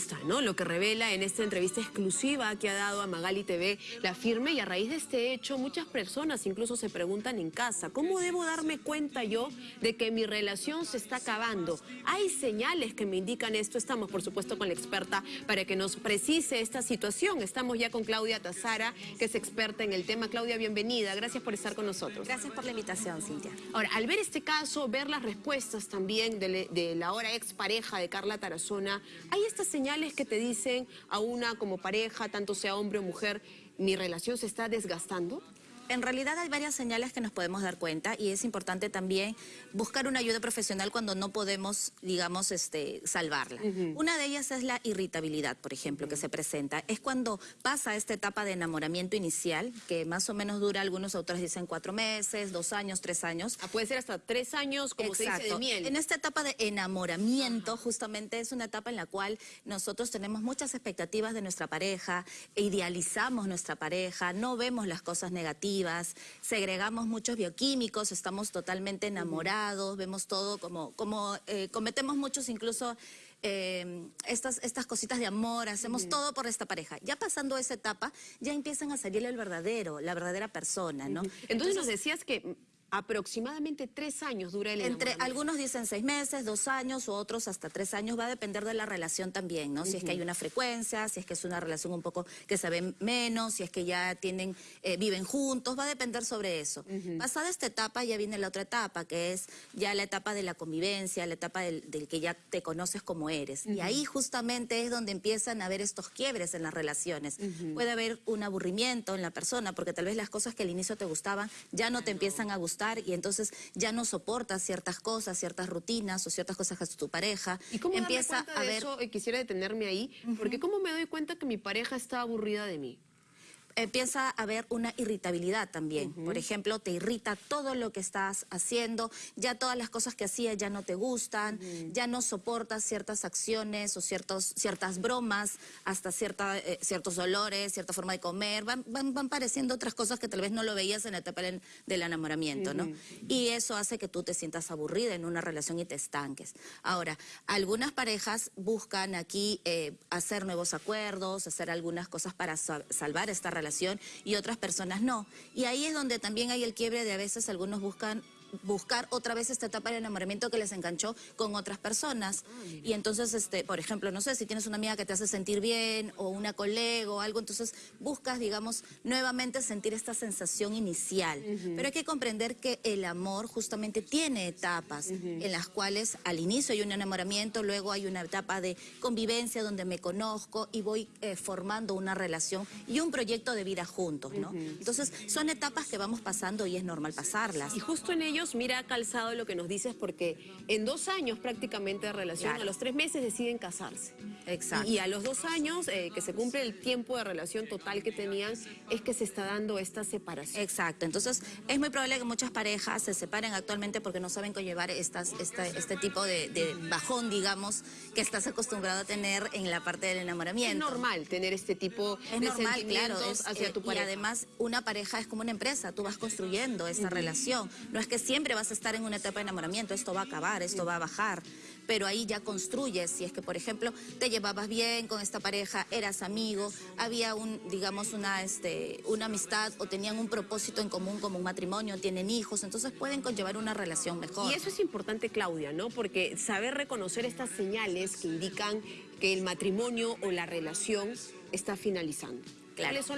está, ¿no? Lo que revela en esta entrevista exclusiva que ha dado a Magali TV la firme y a raíz de este hecho muchas personas incluso se preguntan en casa, ¿cómo debo darme cuenta yo de que mi relación se está acabando? Hay señales que me indican esto, estamos por supuesto con la experta para que nos precise esta situación. Estamos ya con Claudia Tazara, que es experta en el tema. Claudia, bienvenida, gracias por estar con nosotros. Gracias por la invitación, Cintia. Ahora, al ver este caso, ver las respuestas también de, de la ahora expareja de Carla Tarazona, hay estas señales que te dicen a una como pareja, tanto sea hombre o mujer, mi relación se está desgastando? En realidad hay varias señales que nos podemos dar cuenta y es importante también buscar una ayuda profesional cuando no podemos, digamos, este, salvarla. Una de ellas es la irritabilidad, por ejemplo, que se presenta. Es cuando pasa esta etapa de enamoramiento inicial, que más o menos dura, algunos autores dicen cuatro meses, dos años, tres años. Ah, puede ser hasta tres años, como se dice, de miel. En esta etapa de enamoramiento, justamente es una etapa en la cual nosotros tenemos muchas expectativas de nuestra pareja, idealizamos nuestra pareja, no vemos las cosas negativas, segregamos muchos bioquímicos, estamos totalmente enamorados, vemos todo como, como eh, cometemos muchos incluso eh, estas, estas cositas de amor, hacemos todo por esta pareja. Ya pasando esa etapa, ya empiezan a salir el verdadero, la verdadera persona, ¿no? Entonces nos decías que Aproximadamente tres años dura el Entre Algunos dicen seis meses, dos años, u otros hasta tres años. Va a depender de la relación también, ¿no? Si es que hay una frecuencia, si es que es una relación un poco que se ve menos, si es que ya tienen, eh, viven juntos, va a depender sobre eso. Pasada esta etapa ya viene la otra etapa, que es ya la etapa de la convivencia, la etapa del, que ya te conoces como eres. Y ahí justamente es donde empiezan a haber estos quiebres en las relaciones. Puede haber un aburrimiento en la persona, porque tal vez las cosas que al inicio te gustaban ya no te empiezan a gustar y entonces ya no soportas ciertas cosas, ciertas rutinas o ciertas cosas que hace tu pareja. ¿Y cómo empieza a ver... eso? Quisiera detenerme ahí, porque ¿cómo me doy cuenta que mi pareja está aburrida de mí? Empieza a haber una irritabilidad también. Por ejemplo, te irrita todo lo que estás haciendo, ya todas las cosas que hacías ya no te gustan, ya no soportas ciertas acciones o ciertos, ciertas bromas, hasta cierta, eh, ciertos olores, cierta forma de comer, van, van, van, pareciendo otras cosas que tal vez no lo veías en la etapa del enamoramiento, ¿no? Y eso hace que tú te sientas aburrida en una relación y te estanques. Ahora, algunas parejas buscan aquí eh, hacer nuevos acuerdos, hacer algunas cosas para salvar esta relación y otras personas no. Y ahí es donde también hay el quiebre de a veces algunos buscan buscar otra vez esta etapa de enamoramiento que les enganchó con otras personas. Y entonces, este, por ejemplo, no sé, si tienes una amiga que te hace sentir bien o una colega o algo, entonces buscas, digamos, nuevamente sentir esta sensación inicial. Pero hay que comprender que el amor justamente tiene etapas en las cuales al inicio hay un enamoramiento, luego hay una etapa de convivencia donde me conozco y voy eh, formando una relación y un proyecto de vida juntos, ¿no? Entonces, son etapas que vamos pasando y es normal pasarlas. Y justo en ello mira, calzado lo que nos dices, porque en dos años prácticamente de relación, a los tres meses deciden casarse. Exacto. Y, a los dos años, eh, que se cumple el tiempo de relación total que tenían, es que se está dando esta separación. Exacto. Entonces, es muy probable que muchas parejas se separen actualmente porque no saben conllevar estas, este tipo de, bajón, digamos, que estás acostumbrado a tener en la parte del enamoramiento. Es normal tener este tipo es de normal, claro, hacia eh, tu pareja. Y además, una pareja es como una empresa, tú vas construyendo esta relación. No es que siempre vas a estar en una etapa de enamoramiento, esto va a acabar, esto va a bajar, pero ahí ya construyes, si es que por ejemplo te llevabas bien con esta pareja, eras amigo, había un, digamos, una, este, una amistad o tenían un propósito en común como un matrimonio, tienen hijos, entonces pueden conllevar una relación mejor. Y eso es importante, Claudia, ¿no? Porque saber reconocer estas señales que indican que el matrimonio o la relación está finalizando.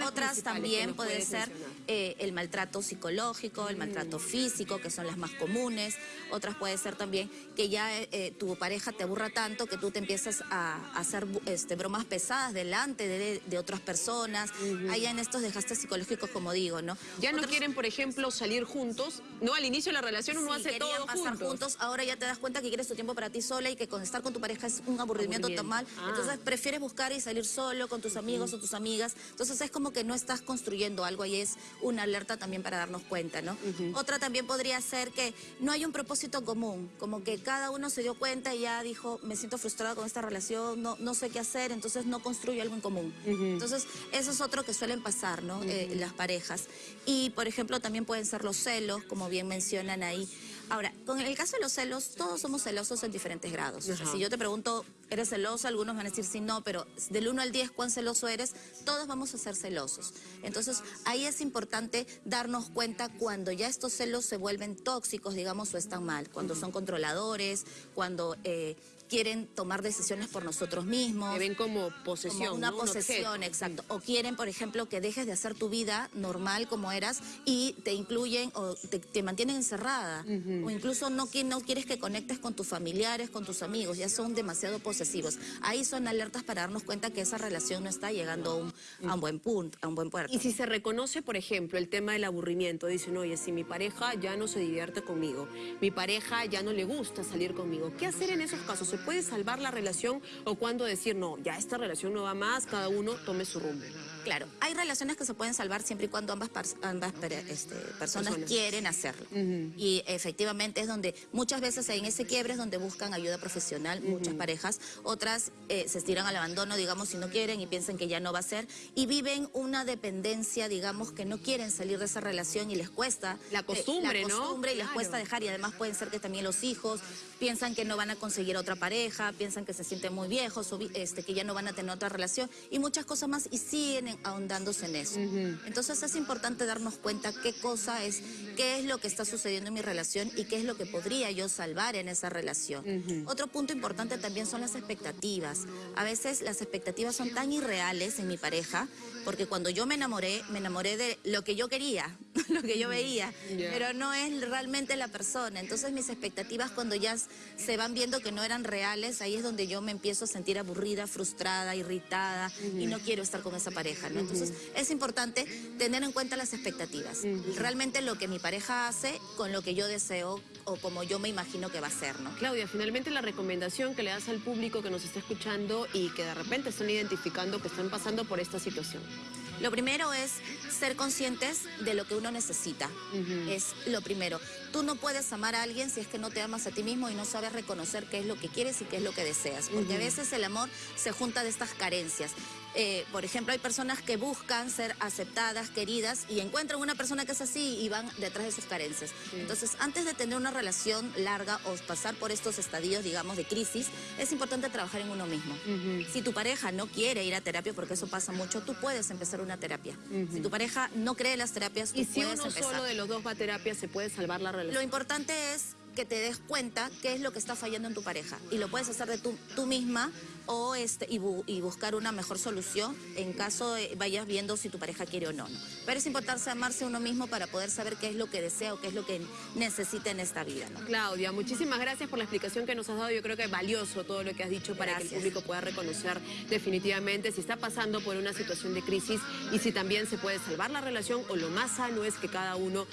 Otras también puede ser eh, el maltrato psicológico, el maltrato físico, que son las más comunes. Otras puede ser también que ya eh, eh, tu pareja te aburra tanto que tú te empiezas a, hacer este, bromas pesadas delante de, otras personas. Allá en estos dejaste psicológicos, como digo, ¿no? Ya no quieren, por ejemplo, salir juntos. No, al inicio de la relación uno hace todo pasar juntos. Ahora ya te das cuenta que quieres tu tiempo para ti sola y que con estar con tu pareja es un aburrimiento, total. Ah. Entonces prefieres buscar y salir solo con tus amigos o tus amigas. Entonces es como que no estás construyendo algo y es una alerta también para darnos cuenta, ¿no? Otra también podría ser que no hay un propósito común, como que cada uno se dio cuenta y ya dijo, me siento frustrada con esta relación, no, no sé qué hacer, entonces no construye algo en común. Entonces, eso es otro que suelen pasar, ¿no? Eh, las parejas. Y, por ejemplo, también pueden ser los celos, como bien mencionan ahí. Ahora, con el caso de los celos, todos somos celosos en diferentes grados. O sea, Ajá. si yo te pregunto, ¿eres celoso? Algunos van a decir sí, no, pero del 1 al 10, ¿cuán celoso eres? Todos vamos a ser celosos. Entonces, ahí es importante darnos cuenta cuando ya estos celos se vuelven tóxicos, digamos, o están mal. Cuando son controladores, cuando eh, quieren tomar decisiones por nosotros mismos. Que ven como posesión, Como una posesión, exacto. O quieren, por ejemplo, que dejes de hacer tu vida normal como eras y te incluyen o te, te mantienen encerrada. O incluso no quieres que conectes con tus familiares, con tus amigos, ya son demasiado posesivos. Ahí son alertas para darnos cuenta que esa relación no está llegando a un, a un buen punto, a un buen puerto. Y si se reconoce, por ejemplo, el tema del aburrimiento, dicen, oye, si mi pareja ya no se divierte conmigo, mi pareja ya no le gusta salir conmigo, ¿qué hacer en esos casos? ¿Se puede salvar la relación o cuándo decir, no, ya esta relación no va más, cada uno tome su rumbo? Claro, hay relaciones que se pueden salvar siempre y cuando ambas, ambas este, personas, Personas. quieren hacerlo. Y efectivamente es donde muchas veces en ese quiebre es donde buscan ayuda profesional, muchas parejas, otras eh, se estiran al abandono, digamos, si no quieren y piensan que ya no va a ser, y viven una dependencia, digamos, que no quieren salir de esa relación y les cuesta. La eh, costumbre, la ¿no? costumbre y les Claro. cuesta dejar, y además pueden ser que también los hijos piensan que no van a conseguir otra pareja, piensan que se sienten muy viejos o este, que ya no van a tener otra relación y muchas cosas más y siguen en- ahondándose en eso. Entonces es importante darnos cuenta qué cosa es, qué es lo que está sucediendo en mi relación y qué es lo que podría yo salvar en esa relación. Otro punto importante también son las expectativas. A veces las expectativas son tan irreales en mi pareja porque cuando yo me enamoré, me enamoré de lo que yo quería, lo que yo veía, Ya. pero no es realmente la persona. Entonces mis expectativas cuando ya se van viendo que no eran reales, ahí es donde yo me empiezo a sentir aburrida, frustrada, irritada y no quiero estar con esa pareja. ¿no? Entonces es importante tener en cuenta las expectativas. Realmente lo que mi pareja hace con lo que yo deseo o como yo me imagino que va a ser. ¿no? Claudia, finalmente la recomendación que le das al público que nos está escuchando y que de repente están identificando que están pasando por esta situación. Lo primero es ser conscientes de lo que uno necesita. Es lo primero. Tú no puedes amar a alguien si es que no te amas a ti mismo y no sabes reconocer qué es lo que quieres y qué es lo que deseas. Porque a veces el amor se junta de estas carencias. Eh, por ejemplo, hay personas que buscan ser aceptadas, queridas y encuentran una persona que es así y van detrás de sus carencias. Entonces, antes de tener una relación larga o pasar por estos estadios, digamos, de crisis, es importante trabajar en uno mismo. Si tu pareja no quiere ir a terapia, porque eso pasa mucho, tú puedes empezar una terapia. Si tu pareja no cree en las terapias, tú Y si puedes uno empezar. solo de los dos va a terapia, ¿se puede salvar la Lo importante es que te des cuenta qué es lo que está fallando en tu pareja y lo puedes hacer de tú, tú misma o este y, bu- y buscar una mejor solución en caso de vayas viendo si tu pareja quiere o no, ¿no? Pero es importante amarse a uno mismo para poder saber qué es lo que desea o qué es lo que necesita en esta vida, ¿no? Claudia, muchísimas gracias por la explicación que nos has dado. Yo creo que es valioso todo lo que has dicho para que el público pueda reconocer definitivamente si está pasando por una situación de crisis y si también se puede salvar la relación o lo más sano es que cada uno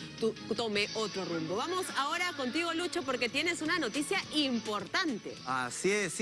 tome otro rumbo. Vamos ahora contigo, Lucho, porque tienes una noticia importante. Así es.